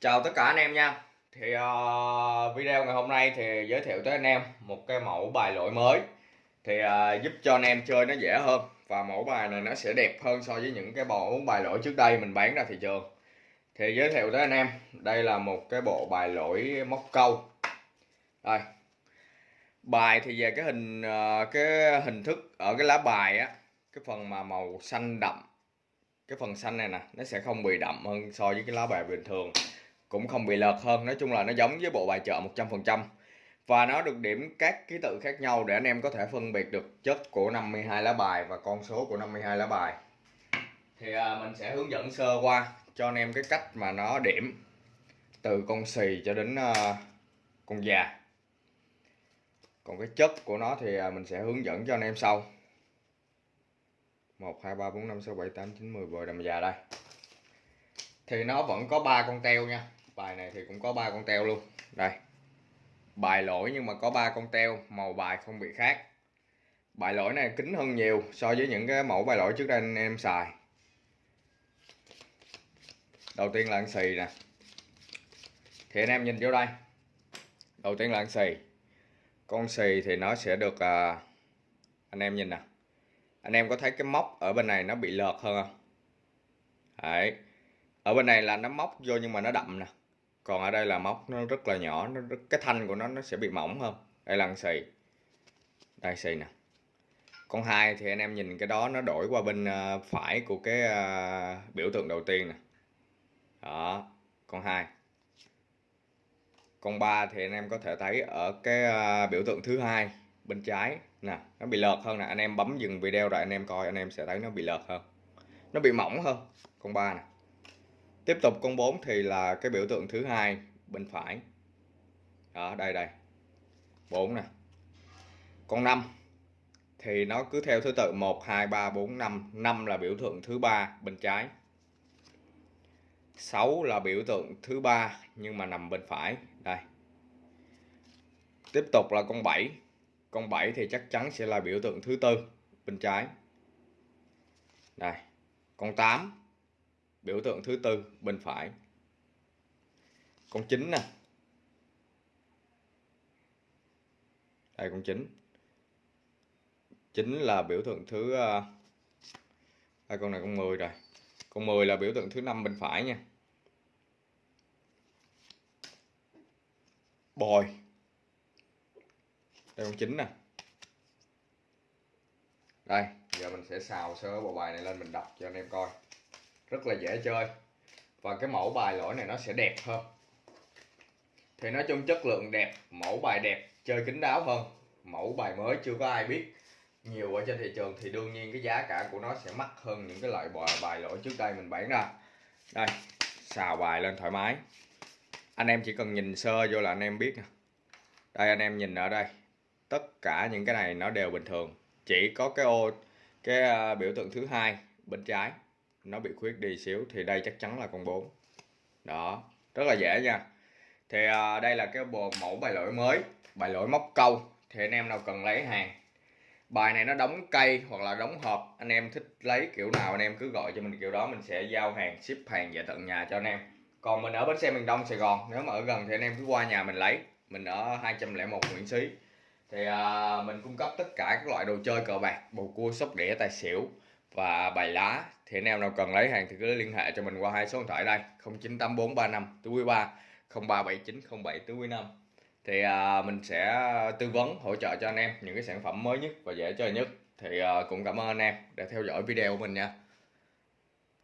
Chào tất cả anh em nha. Thì uh, video ngày hôm nay thì giới thiệu tới anh em một cái mẫu bài lỗi mới. Thì uh, giúp cho anh em chơi nó dễ hơn Và mẫu bài này nó sẽ đẹp hơn so với những cái bộ bài lỗi trước đây mình bán ra thị trường. Thì giới thiệu tới anh em Đây là một cái bộ bài lỗi móc câu. Đây. Bài thì về cái hình uh, cái hình thức ở cái lá bài á Cái phần mà màu xanh đậm cái phần xanh này nè nó sẽ không bị đậm hơn so với cái lá bài bình thường cũng không bị lợt hơn. Nói chung là nó giống với bộ bài chợ 100% và nó được điểm các ký tự khác nhau để anh em có thể phân biệt được chất của 52 lá bài và con số của 52 lá bài. Thì à, mình sẽ hướng dẫn sơ qua cho anh em cái cách mà nó điểm từ con xì cho đến à, con già. Còn cái chất của nó thì à, mình sẽ hướng dẫn cho anh em sau. 1 2 3 4 5 6 7 8 9 10 10 đầm già đây. Thì nó vẫn có ba con teo nha bài này thì cũng có ba con teo luôn. Đây. Bài lỗi nhưng mà có ba con teo màu bài không bị khác. Bài lỗi này kính hơn nhiều so với những cái mẫu bài lỗi trước đây anh em xài. Đầu tiên là ăn xì nè. Thì anh em nhìn vô đây. Đầu tiên là ăn xì. Con xì thì nó sẽ được à, anh em nhìn nè. Anh em có thấy cái móc ở bên này nó bị lợt hơn không? Đấy. Ở bên này là nó móc vô nhưng mà nó đậm nè còn ở đây là móc nó rất là nhỏ nó rất, cái thanh của nó nó sẽ bị mỏng hơn. Đây là xì. Đây xì nè. Con hai thì anh em nhìn cái đó nó đổi qua bên ờ, phải của cái ờ, biểu tượng đầu tiên nè. Đó con hai. Con ba thì anh em có thể thấy ở cái ờ, biểu tượng thứ hai bên trái nè nó bị lợt hơn nè. Anh em bấm dừng video rồi anh em coi anh em sẽ thấy nó bị lợt hơn. Nó bị mỏng hơn con ba nè tiếp tục con 4 thì là cái biểu tượng thứ hai, bên phải. Đó, đây đây. 4 nè. Con 5 thì nó cứ theo thứ tự 1 2 3 4 5 5 là biểu tượng thứ ba bên trái. 6 là biểu tượng thứ ba nhưng mà nằm bên phải. Đây. Tiếp tục là con 7 con 7 thì chắc chắn sẽ là biểu tượng thứ tư bên trái. Đây. Con 8 biểu tượng thứ tư bên phải. Con chín nè. Đây con 9 9 là biểu tượng thứ ờ, uh, đây con này con 10 rồi. Con 10 là biểu tượng thứ năm bên phải nha. Bồi. Đây con chín nè. Đây giờ mình sẽ xào sơ bộ bài này lên mình đọc cho anh em coi rất là dễ chơi. Và cái mẫu bài lỗi này nó sẽ đẹp hơn. Thì nói chung chất lượng đẹp mẫu bài đẹp chơi kín đáo hơn. Mẫu bài mới chưa có ai biết. Nhiều ở trên thị trường thì đương nhiên cái giá cả của nó sẽ mắc hơn những cái loại bài, bài lỗi trước đây mình bán ra. Đây xào bài lên thoải mái. Anh em chỉ cần nhìn sơ vô là anh em biết nè. Đây anh em nhìn ở đây. Tất cả những cái này nó đều bình thường. Chỉ có cái ô cái à, biểu tượng thứ hai bên trái nó bị khuyết đi xíu thì đây chắc chắn là con 4 đó rất là dễ nha. Thì à, đây là cái bộ mẫu bài lỗi mới bài lỗi móc câu. Thì anh em nào cần lấy hàng bài này nó đóng cây hoặc là đóng hộp anh em thích lấy kiểu nào anh em cứ gọi cho mình kiểu đó mình sẽ giao hàng ship hàng về tận nhà cho anh em. Còn mình ở bến xe miền đông sài gòn nếu mà ở gần thì anh em cứ qua nhà mình lấy. Mình ở 201 Nguyễn Xí. Thì à, mình cung cấp tất cả các loại đồ chơi cờ bạc bầu cua sóc đĩa tài xỉu và bài lá thì anh em nào cần lấy hàng thì cứ liên hệ cho mình qua hai số điện thoại đây 098435 túi 3 037907 quý 5 thì à, mình sẽ tư vấn hỗ trợ cho anh em những cái sản phẩm mới nhất và dễ chơi nhất. Thì à, cũng cảm ơn anh em đã theo dõi video của mình nha.